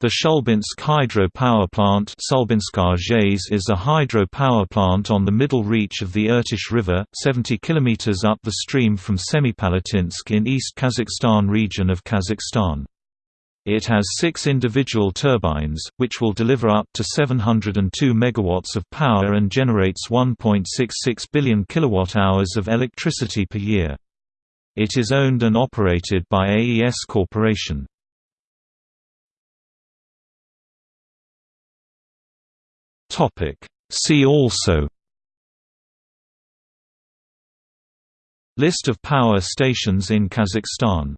The Shulbinsk hydro power plant is a hydro power plant on the middle reach of the Irtysh River, 70 km up the stream from Semipalatinsk in East Kazakhstan region of Kazakhstan. It has six individual turbines, which will deliver up to 702 MW of power and generates 1.66 billion kWh of electricity per year. It is owned and operated by AES Corporation. Topic. See also List of power stations in Kazakhstan